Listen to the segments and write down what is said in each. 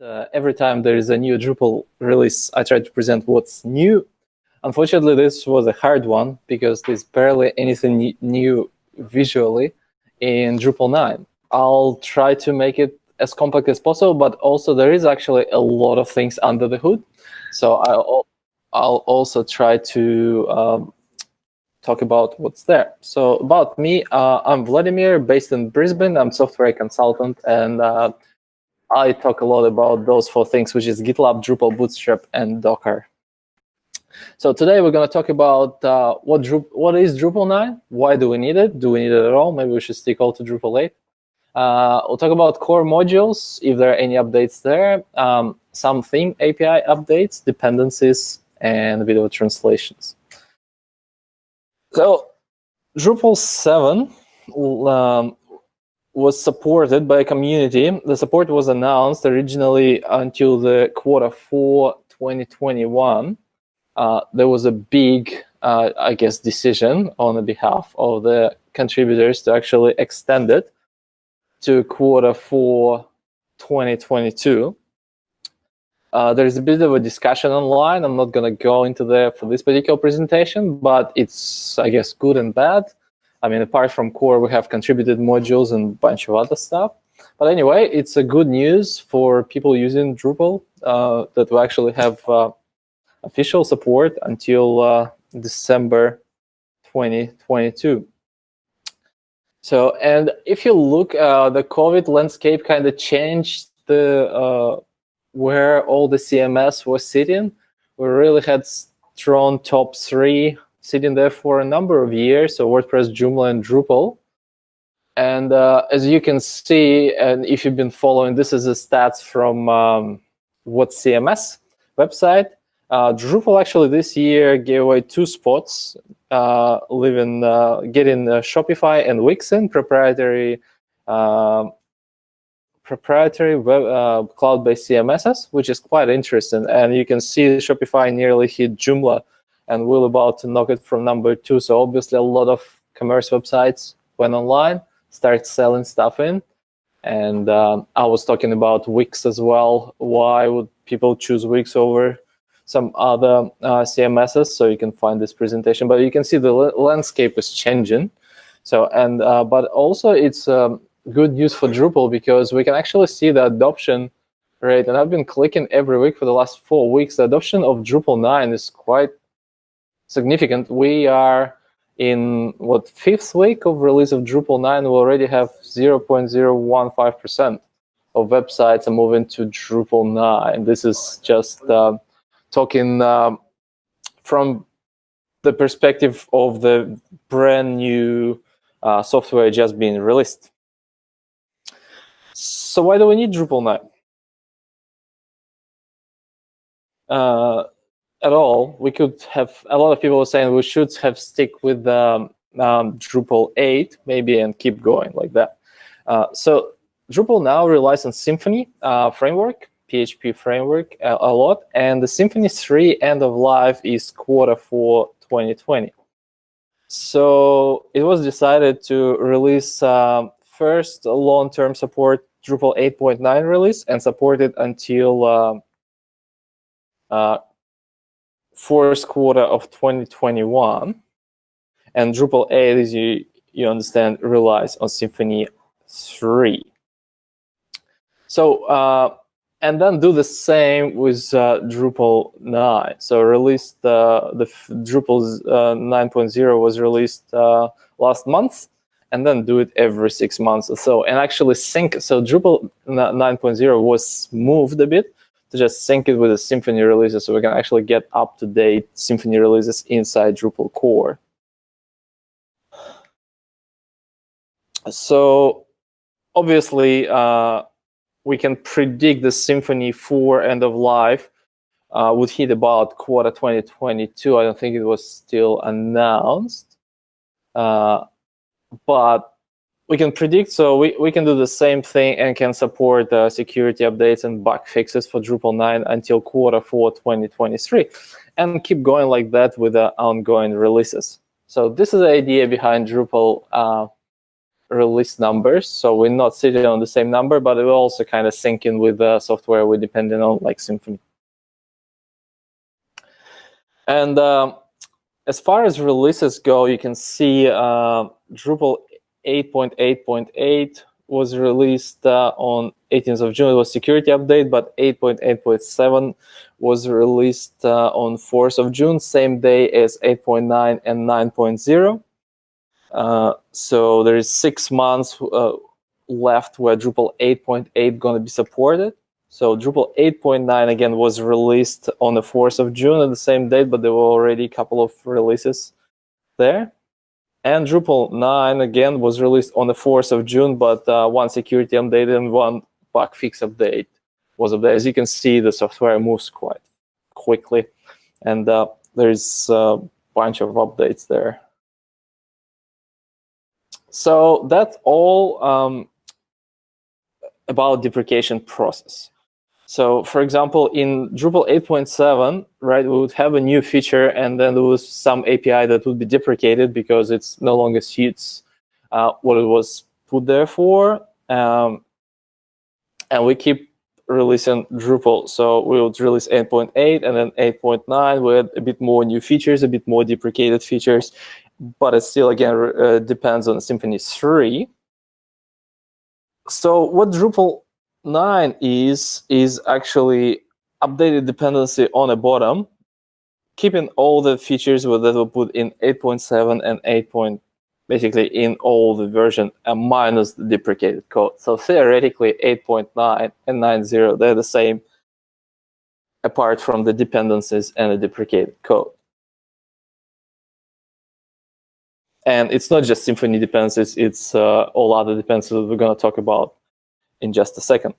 uh, every time there is a new Drupal release, I try to present what's new. Unfortunately, this was a hard one because there's barely anything new visually in Drupal 9. I'll try to make it as compact as possible, but also there is actually a lot of things under the hood. So I'll, I'll also try to um, talk about what's there. So about me, uh, I'm Vladimir, based in Brisbane. I'm software consultant, and uh, I talk a lot about those four things, which is GitLab, Drupal, Bootstrap, and Docker. So today we're going to talk about uh, what, what is Drupal 9, why do we need it, do we need it at all, maybe we should stick all to Drupal 8. Uh, we'll talk about core modules, if there are any updates there, um, some theme API updates, dependencies, and video translations. So Drupal 7 um, was supported by a community. The support was announced originally until the quarter four 2021. Uh, there was a big, uh, I guess, decision on the behalf of the contributors to actually extend it to quarter four 2022. Uh, there is a bit of a discussion online. I'm not going to go into there for this particular presentation, but it's, I guess, good and bad. I mean, apart from core, we have contributed modules and a bunch of other stuff. But anyway, it's a good news for people using Drupal uh, that we actually have uh, official support until uh, December 2022. So, and if you look, uh, the COVID landscape kind of changed the uh, where all the CMS was sitting. We really had strong top three sitting there for a number of years, so WordPress, Joomla, and Drupal. And uh, as you can see, and if you've been following, this is the stats from um, what CMS website. Uh, Drupal actually this year gave away two spots, uh, living, uh, getting uh, Shopify and Wix in proprietary um, proprietary web uh, cloud-based CMSs, which is quite interesting. And you can see Shopify nearly hit Joomla, and we're about to knock it from number two. So obviously, a lot of commerce websites went online, started selling stuff in. And um, I was talking about Wix as well. Why would people choose Wix over some other uh, CMSs? So you can find this presentation. But you can see the landscape is changing. So and uh, but also it's um, good news for Drupal because we can actually see the adoption rate. And I've been clicking every week for the last four weeks. The adoption of Drupal 9 is quite significant. We are in what fifth week of release of Drupal 9, we already have 0.015% of websites are moving to Drupal 9. This is just uh, talking um, from the perspective of the brand new uh, software just being released. So why do we need Drupal 9? Uh, at all, we could have, a lot of people saying we should have stick with um, um, Drupal 8 maybe and keep going like that. Uh, so Drupal now relies on Symfony uh, framework, PHP framework a, a, lot, and the Symfony 3 end of life is quarter four 2020. So it was decided to release um, first long-term support Drupal 8.9 release and support it until fourth quarter of 2021. And Drupal 8, as you, you understand, relies on Symfony 3. So, uh, and then do the same with uh, Drupal 9. So released uh, the Drupal uh, 9.0 was released uh, last month, and then do it every six months or so. And actually sync, so Drupal 9.0 was moved a bit to just sync it with the Symfony releases so we can actually get up-to-date Symfony releases inside Drupal core. So obviously, uh, we can predict the Symfony 4 end of life uh, would hit about quarter 2022. I don't think it was still announced. Uh, but we can predict, so we, we can do the same thing and can support uh, security updates and bug fixes for Drupal 9 until quarter 4 2023 and keep going like that with the ongoing releases. So this is the idea behind Drupal uh, release numbers. So we're not sitting on the same number, but will also kind of sync in with the software we're depending on, like Symfony. And um, as far as releases go, you can see uh, Drupal 8.8.8 was released uh, on 18th of June. It was security update, but 8.8.7 was released uh, on 4th of June, same day as 8.9 and 9.0. Uh, so there is six months uh, left where Drupal 8.8 going to be supported. So Drupal 8.9 again was released on the 4th of June at the same date, but there were already a couple of releases there. And Drupal 9 again was released on the 4th of June, but uh, one security update and one bug fix update was updated. As you can see, the software moves quite quickly, and uh, there's a bunch of updates there. So that's all um, about deprecation process. So for example, in Drupal 8.7, right, we would have a new feature and then there was some API that would be deprecated because it's no longer suits uh, what it was put there for. Um, and we keep releasing Drupal. So we would release 8.8 and then 8.9 with a bit more new features, a bit more deprecated features but it still, again, uh, depends on Symfony 3. So what Drupal 9 is, is actually updated dependency on the bottom, keeping all the features that were put in 8.7 and 8. basically in all the version and minus the deprecated code. So theoretically 8.9 and 9.0, they're the same apart from the dependencies and the deprecated code. And it's not just Symfony dependencies, it's uh, all other dependencies we're going to talk about in just a second.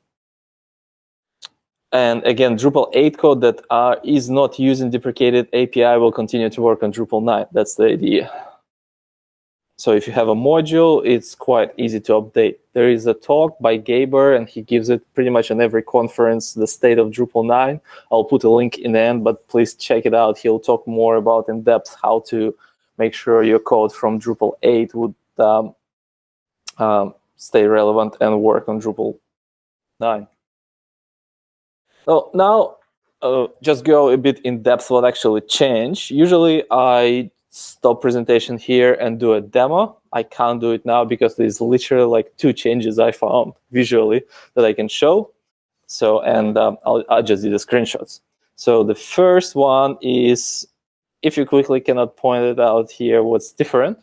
And again, Drupal 8 code that uh, is not using deprecated API will continue to work on Drupal 9. That's the idea. So if you have a module, it's quite easy to update. There is a talk by Gabor, and he gives it pretty much on every conference, the state of Drupal 9. I'll put a link in the end, but please check it out. He'll talk more about in depth how to make sure your code from Drupal 8 would um, um, stay relevant and work on Drupal 9. So now, uh, just go a bit in depth what actually changed. Usually I stop presentation here and do a demo. I can't do it now because there's literally like two changes I found visually that I can show. So, and um, I'll, I'll just do the screenshots. So the first one is if you quickly cannot point it out here what's different,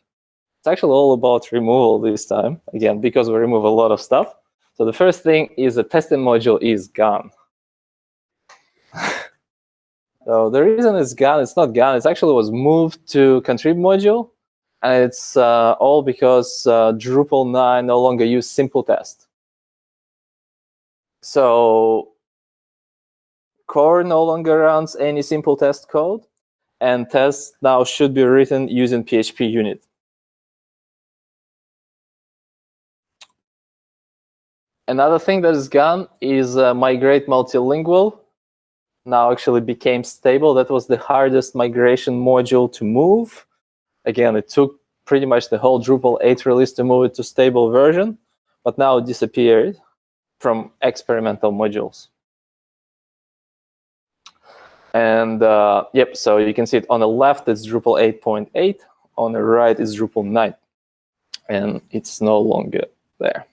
actually all about removal this time, again, because we remove a lot of stuff. So the first thing is the testing module is gone. so the reason it's gone, it's not gone, it actually was moved to contrib module, and it's uh, all because uh, Drupal 9 no longer use simple test. So core no longer runs any simple test code and tests now should be written using PHP unit. Another thing that is gone is uh, migrate multilingual. Now actually became stable. That was the hardest migration module to move. Again, it took pretty much the whole Drupal 8 release to move it to stable version, but now it disappeared from experimental modules. And uh, yep, so you can see it on the left, it's Drupal 8.8. On the right is Drupal 9. And it's no longer there.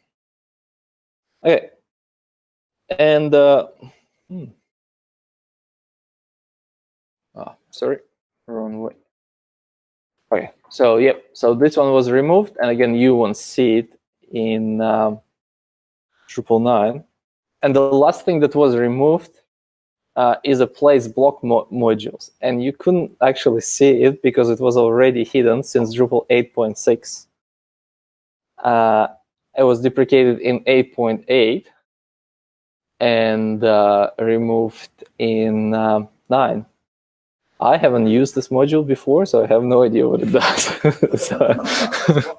Okay. And, uh, hmm. oh, sorry, wrong way. Okay, so yep, so this one was removed. And again, you won't see it in um, Drupal 9. And the last thing that was removed uh, is a place block mo modules. And you couldn't actually see it because it was already hidden since Drupal 8.6. Uh, it was deprecated in 8.8 and uh, removed in um, 9. I haven't used this module before, so I have no idea what it does. so,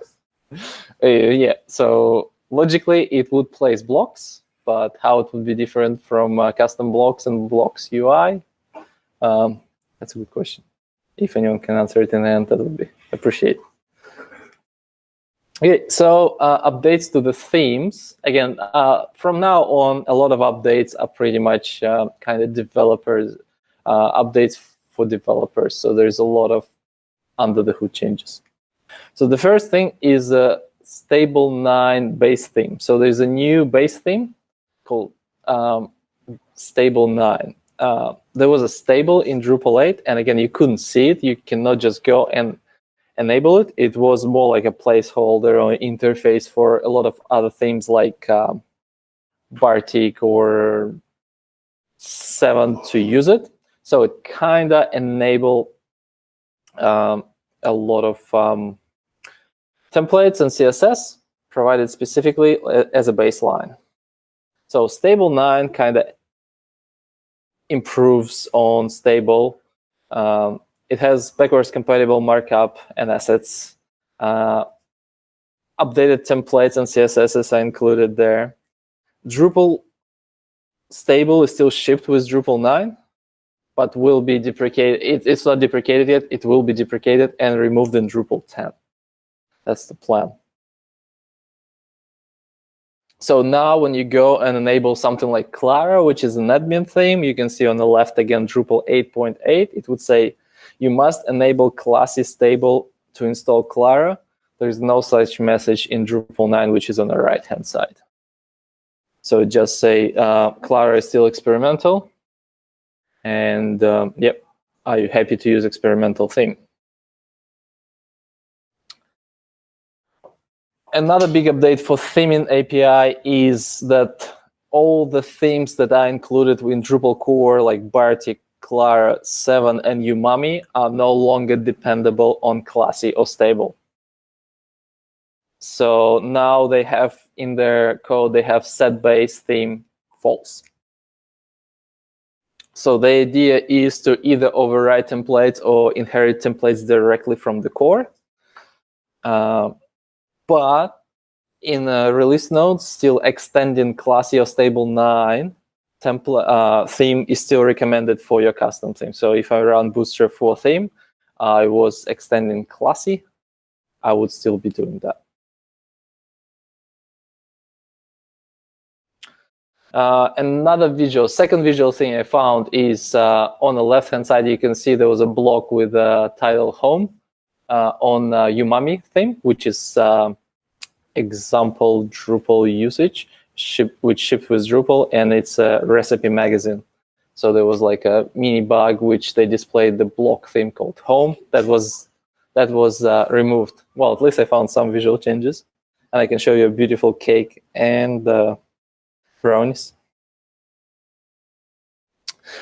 uh, yeah, so logically it would place blocks but how it would be different from uh, custom blocks and blocks UI? Um, that's a good question. If anyone can answer it in the end, that would be appreciated. Okay, so uh, updates to the themes. Again, uh, from now on, a lot of updates are pretty much uh, kind of developers, uh, updates for developers. So there's a lot of under the hood changes. So the first thing is a stable 9 base theme. So there's a new base theme called um, stable 9. Uh, there was a stable in Drupal 8, and again, you couldn't see it. You cannot just go and enable it. It was more like a placeholder or interface for a lot of other themes like um, Bartik or Seven to use it. So it kind of enabled um, a lot of um, templates and CSS provided specifically uh, as a baseline. So stable 9 kind of improves on stable. Um, it has backwards compatible markup and assets. Uh, updated templates and CSSs are included there. Drupal stable is still shipped with Drupal 9, but will be deprecated. It, it's not deprecated yet. It will be deprecated and removed in Drupal 10. That's the plan. So now when you go and enable something like Claro, which is an admin theme, you can see on the left again Drupal 8.8, it would say you must enable classes stable to install Claro. There's no such message in Drupal 9, which is on the right-hand side. So just say uh, Claro is still experimental. And um, yep, are you happy to use experimental theme? Another big update for theming API is that all the themes that are included in Drupal core, like Bartik, Claro, 7, and Umami, are no longer dependable on classy or stable. So now they have in their code, they have set base theme false. So the idea is to either override templates or inherit templates directly from the core. Uh, but in release notes, still extending classy or stable 9 template uh, theme is still recommended for your custom theme. So if I run Bootstrap 4 theme, I was extending classy, I would still be doing that. Uh, another visual, second visual thing I found is uh, on the left-hand side, you can see there was a block with a title home uh, on uh, Umami theme, which is uh, example Drupal usage, ship, which shipped with Drupal, and it's a recipe magazine. So there was like a mini bug which they displayed the block theme called home that was that was uh, removed. Well, at least I found some visual changes, and I can show you a beautiful cake and brownies.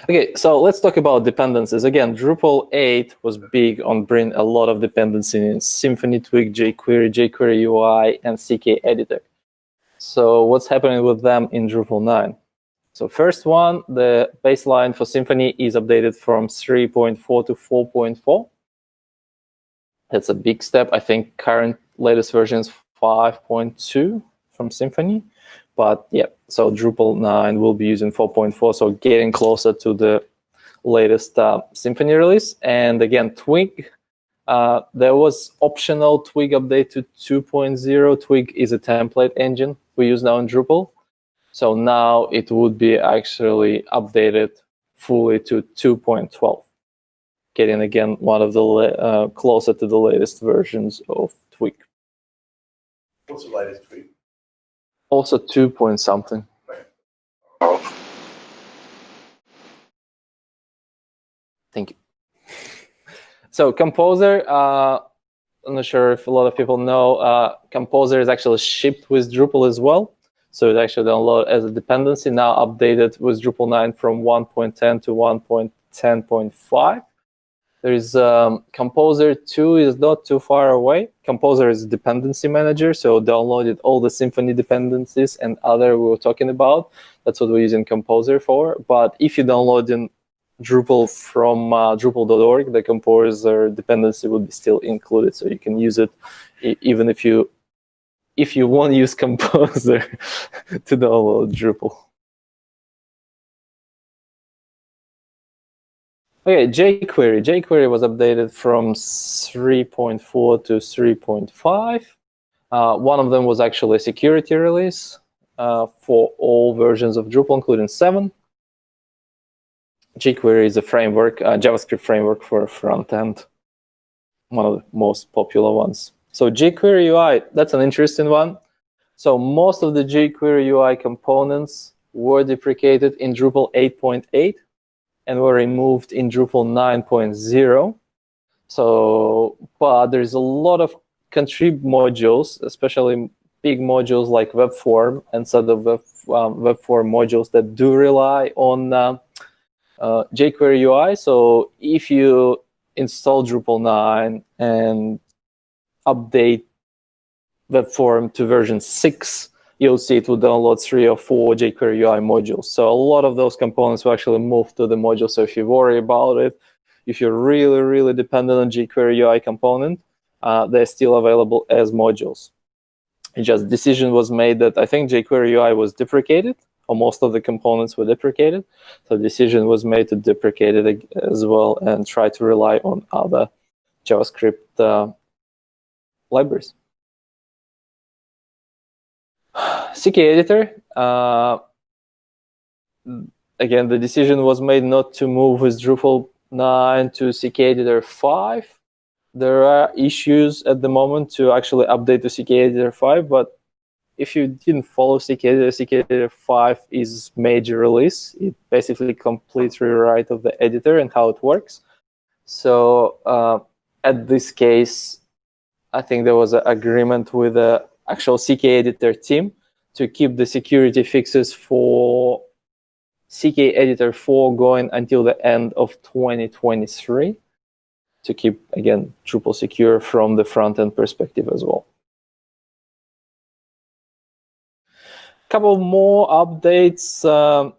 Okay, so let's talk about dependencies. Again, Drupal 8 was big on bringing a lot of dependencies in Symfony, Twig, jQuery, jQuery UI, and CK Editor. So what's happening with them in Drupal 9? So first one, the baseline for Symfony is updated from 3.4 to 4.4. That's a big step. I think current latest version is 5.2 from Symfony. But yeah, so Drupal 9 will be using 4.4, so getting closer to the latest uh, Symfony release. And again, Twig, uh, there was optional Twig update to 2.0. Twig is a template engine we use now in Drupal. So now it would be actually updated fully to 2.12, getting again one of the uh, closer to the latest versions of Twig. What's the latest Twig? also two point something. Thank you. So Composer, uh, I'm not sure if a lot of people know, uh, Composer is actually shipped with Drupal as well. So it actually download as a dependency, now updated with Drupal 9 from 1.10 to 1.10.5. There is um, Composer 2 is not too far away. Composer is a dependency manager, so downloaded all the Symfony dependencies and other we were talking about. That's what we're using Composer for. But if you download in Drupal from uh, Drupal.org, the Composer dependency will be still included, so you can use it even if you if you want to use Composer to download Drupal. Okay, jQuery. jQuery was updated from 3.4 to 3.5. Uh, one of them was actually a security release uh, for all versions of Drupal, including 7. jQuery is a framework, a JavaScript framework for front end, one of the most popular ones. So jQuery UI, that's an interesting one. So most of the jQuery UI components were deprecated in Drupal 8.8 and were removed in Drupal 9.0. So, but there's a lot of contrib modules, especially big modules like WebForm and set of web, um, WebForm modules that do rely on uh, uh, jQuery UI. So if you install Drupal 9 and update WebForm to version 6, you'll see it will download three or four jQuery UI modules. So a lot of those components will actually move to the module. So if you worry about it, if you're really, really dependent on jQuery UI component, uh, they're still available as modules. It just decision was made that I think jQuery UI was deprecated, most of the components were deprecated. So the decision was made to deprecate it as well and try to rely on other JavaScript uh, libraries. CK editor, uh, again, the decision was made not to move with Drupal 9 to CK editor 5. There are issues at the moment to actually update to CK editor 5, but if you didn't follow CK editor, 5 is major release. It basically completes rewrite of the editor and how it works. So uh, at this case, I think there was an agreement with the actual CK editor team to keep the security fixes for CK editor 4 going until the end of 2023 to keep, again, Drupal secure from the front-end perspective as well. Couple more updates. Um,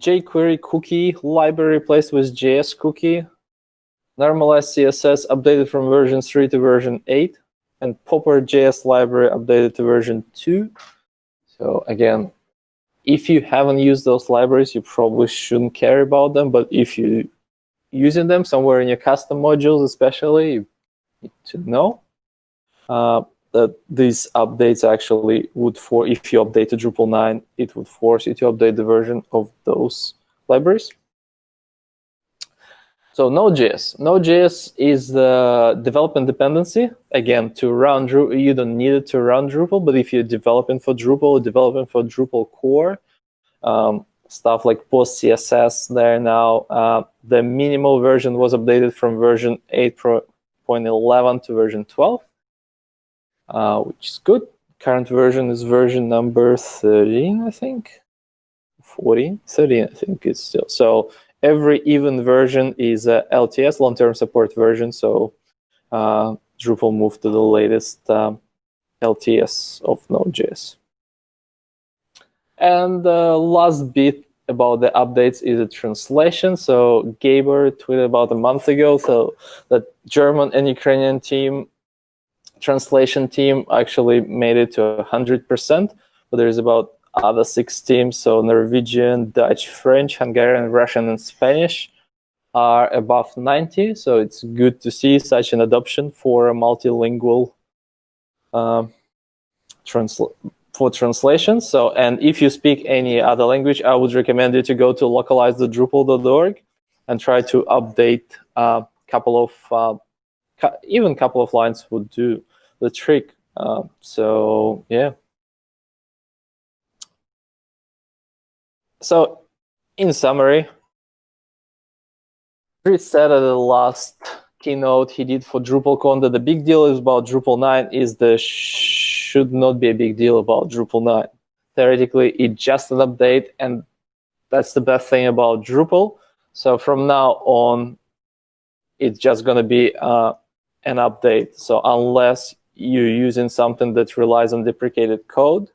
jQuery cookie library replaced with JS cookie. Normalized CSS updated from version 3 to version 8. And Popper JS library updated to version 2. So again, if you haven't used those libraries, you probably shouldn't care about them. But if you're using them somewhere in your custom modules, especially, you need to know uh, that these updates actually would, for if you update to Drupal 9, it would force you to update the version of those libraries. So Node.js. Node.js is the development dependency. Again, to run Drupal, you don't need it to run Drupal, but if you're developing for Drupal, developing for Drupal core, um, stuff like post CSS there now, uh, the minimal version was updated from version 8.11 to version 12, uh, which is good. Current version is version number 13, I think. 14, 13, I think it's still. So every even version is a LTS, long-term support version. So uh, Drupal moved to the latest um, LTS of Node.js. And the last bit about the updates is a translation. So Gabor tweeted about a month ago, so the German and Ukrainian team translation team actually made it to 100%, but there's about other six teams, so Norwegian, Dutch, French, Hungarian, Russian, and Spanish are above 90. So it's good to see such an adoption for a multilingual um, transl for translation. So, and if you speak any other language, I would recommend you to go to localizedrupal.org and try to update a couple of, uh, even a couple of lines would do the trick. Uh, so, yeah. So, in summary, Dries said at the last keynote he did for DrupalCon that the big deal is about Drupal 9 is the should not be a big deal about Drupal 9. Theoretically, it's just an update, and that's the best thing about Drupal. So from now on, it's just going to be uh, an update. So unless you're using something that relies on deprecated code,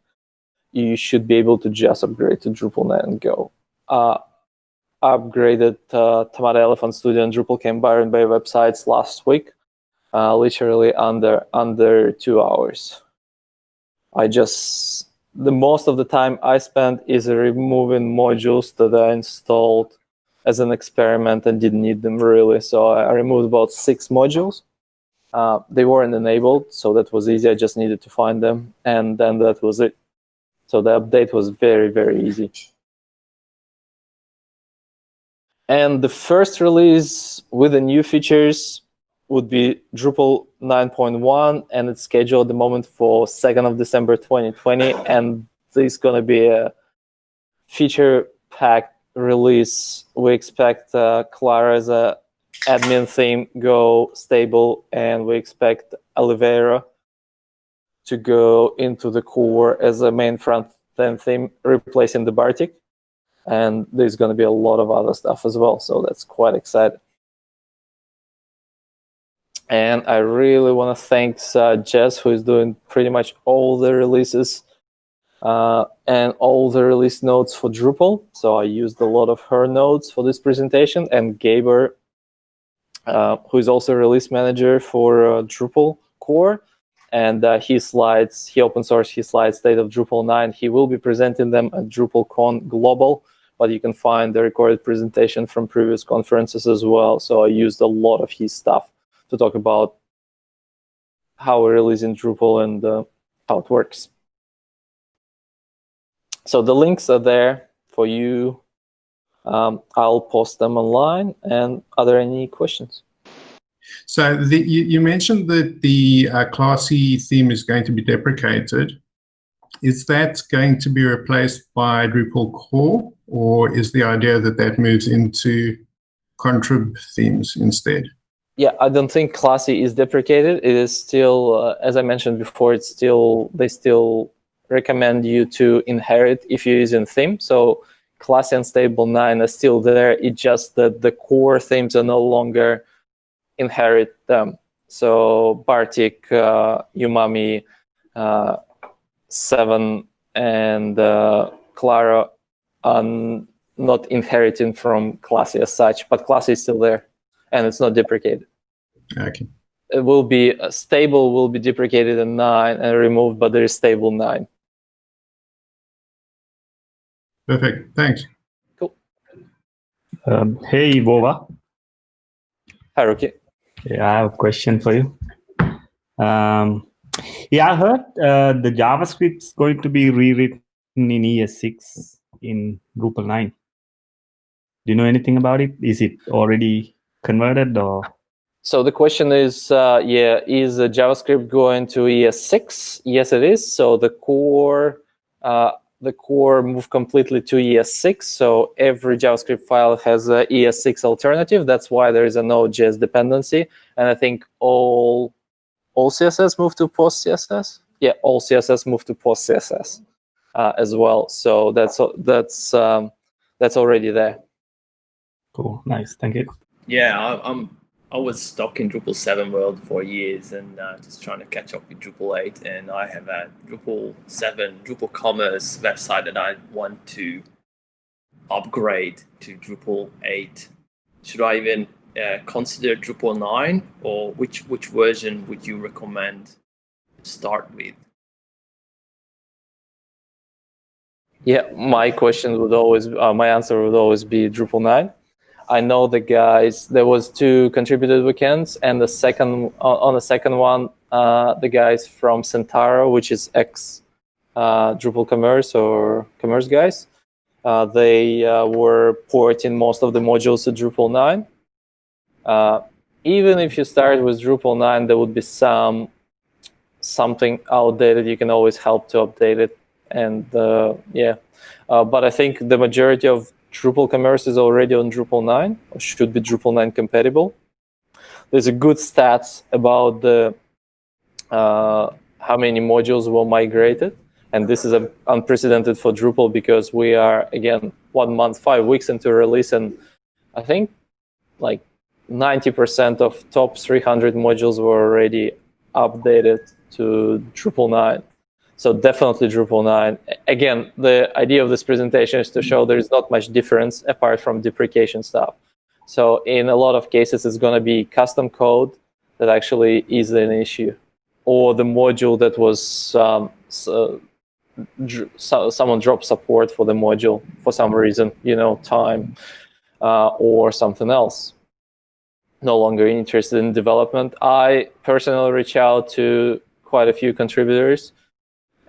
you should be able to just upgrade to Drupal 9 and go. Uh, upgraded uh, Tomato Elephant Studio and Drupal Camp Byron Bay websites last week, uh, literally under under two hours. I just the most of the time I spent is removing modules that I installed as an experiment and didn't need them really. So I removed about six modules Uh, they weren't enabled, so that was easy. I just needed to find them, and then that was it. So the update was very, very easy. And the first release with the new features would be Drupal 9.1, and it's scheduled at the moment for 2nd of December 2020. And this is going to be a feature-packed release. We expect uh, Claro as a admin theme go stable, and we expect Olivero to go into the core as a main front-end theme, replacing the Bartik. And there's going to be a lot of other stuff as well so that's quite exciting. And I really want to thank uh, Jess who is doing pretty much all the releases uh, and all the release notes for Drupal. So I used a lot of her notes for this presentation and Gabor who is also release manager for uh, Drupal core and uh, his slides, he open sourced his slides, State of Drupal 9. He will be presenting them at DrupalCon Global but you can find the recorded presentation from previous conferences as well. So I used a lot of his stuff to talk about how we're releasing Drupal and uh, how it works. So the links are there for you. Um, I'll post them online. And are there any questions? So the, you, you, mentioned that the uh, classy theme is going to be deprecated. Is that going to be replaced by Drupal core? or is the idea that that moves into contrib themes instead? Yeah, I don't think classy is deprecated. It is still, uh, as I mentioned before, it's still they still recommend you to inherit if you're using theme. So classy and stable nine are still there. It's just that the core themes are no longer inherit them. So Bartik, uh, Umami, uh, Seven, and uh, Claro are not inheriting from classy as such, but classy is still there and it's not deprecated. Okay. It will be uh, stable will be deprecated in nine and removed, but there is stable nine. Perfect. Thanks. Cool. Um, hey, Vova. Hi, Rookie. Yeah, I have a question for you. Um, yeah, I heard uh, the JavaScript is going to be rewritten in ES6 in Drupal 9. Do you know anything about it? Is it already converted or? So the question is, uh, yeah, is uh, JavaScript going to ES6? Yes, it is. So the core, uh, the core moved completely to ES6. So every JavaScript file has a ES6 alternative. That's why there is a Node.js dependency. And I think all all CSS moved to post CSS. Yeah, all CSS moved to post CSS uh, as well. So that's that's um, that's already there. Cool, nice, thank you. Yeah, I, I'm I was stuck in Drupal 7 world for years and uh, just trying to catch up with Drupal 8. And I have a Drupal 7 Drupal Commerce website that I want to upgrade to Drupal 8. Should I even uh, consider Drupal 9 or which, which version would you recommend start with? Yeah, my question would always, uh, my answer would always be Drupal 9. I know the guys, there was two contributed weekends and the second, uh, on the second one, uh, the guys from Centarro, which is ex uh, Drupal Commerce or Commerce guys, uh, they uh, were porting most of the modules to Drupal 9. even if you start with Drupal 9, there would be some something outdated. You can always help to update it and uh, yeah, uh, but I think the majority of Drupal commerce is already on Drupal 9, or should be Drupal 9 compatible. There's a good stats about the uh, how many modules were migrated, and this is unprecedented for Drupal because we are again one month, five weeks into release, and I think like 90% of top 300 modules were already updated to Drupal 9. So definitely Drupal 9. Again, the idea of this presentation is to show there is not much difference apart from deprecation stuff. So in a lot of cases, it's going to be custom code that actually is an issue, or the module that was um, so, so, someone dropped support for the module for some reason, you know, time uh, or something else. no longer interested in development. I personally reach out to quite a few contributors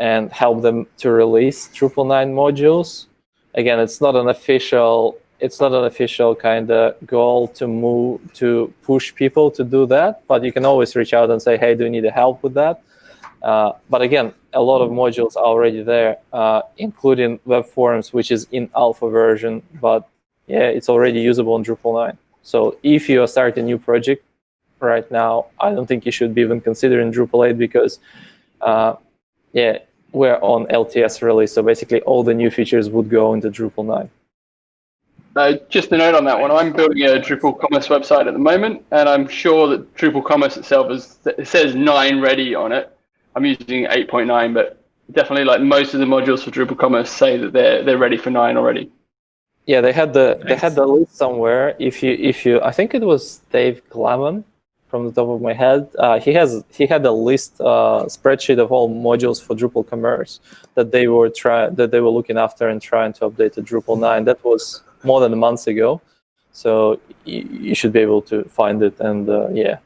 and help them to release Drupal 9 modules. Again, it's not an official it's not an official kind of goal to move to push people to do that, but you can always reach out and say, "Hey, do you need help with that?" Uh, but again, a lot of modules are already there, uh, including web forms, which is in alpha version, but yeah, it's already usable in Drupal 9. So if you are starting a new project right now, I don't think you should be even considering Drupal 8 because, uh, yeah, we're on LTS release. So basically all the new features would go into Drupal 9. Uh, just a note on that one. I'm building a Drupal Commerce website at the moment, and I'm sure that Drupal Commerce itself is it says nine ready on it. I'm using 8.9, but definitely like most of the modules for Drupal Commerce say that they're they're ready for nine already. Yeah, they had the nice. they had the list somewhere. If you if you, I think it was Dave Glaman from the top of my head. Uh, he has he had a list uh, spreadsheet of all modules for Drupal Commerce that they were try that they were looking after and trying to update to Drupal 9. That was more than a month ago. So you, should be able to find it. And uh, yeah,